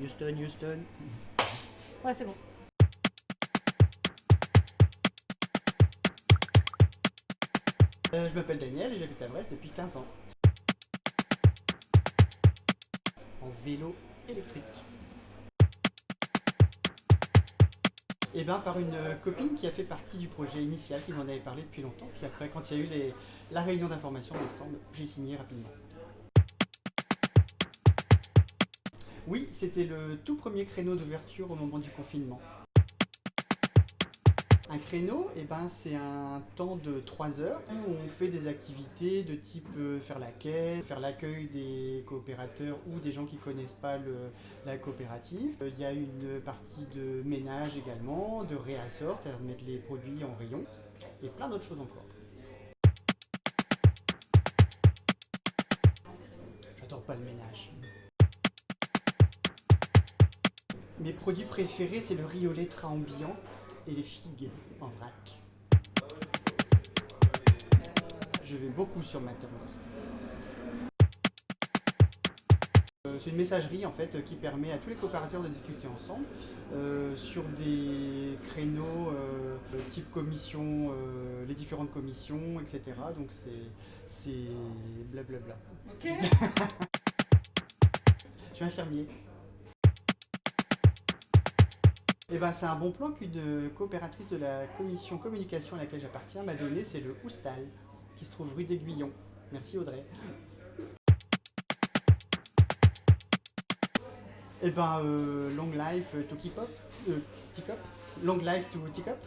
Houston, Houston. Ouais, c'est bon. Euh, je m'appelle Daniel et j'habite à Brest depuis 15 ans. En vélo électrique. Et ben par une copine qui a fait partie du projet initial, qui m'en avait parlé depuis longtemps. Puis après, quand il y a eu les- la réunion d'information en décembre, j'ai signé rapidement. Oui, c'était le tout premier créneau d'ouverture au moment du confinement. Un créneau, eh ben, c'est un temps de 3 heures où on fait des activités de type euh, faire la quai, faire l'accueil des coopérateurs ou des gens qui connaissent pas la coopérative. Euh, Il y a une partie de ménage également, de réassort, c'est-à-dire de mettre les produits en rayon, et plein d'autres choses encore. J'adore pas le ménage. Mes produits préférés, c'est le riz au lait ambiant et les figues en vrac. Je vais beaucoup sur ma thermos. Euh, C'est une messagerie en fait qui permet à tous les coopérateurs de discuter ensemble euh, sur des créneaux euh, type commission, euh, les différentes commissions, etc. Donc c'est c'est blablabla. Ok. Je suis infirmier. Et ben c'est un bon plan qu'une coopératrice de la commission communication à laquelle j'appartiens m'a donné, c'est le Houstal, qui se trouve rue d'Aiguillon. Merci Audrey. Et ben euh, long life to keep up, euh, long life to Teacup.